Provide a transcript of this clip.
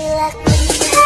like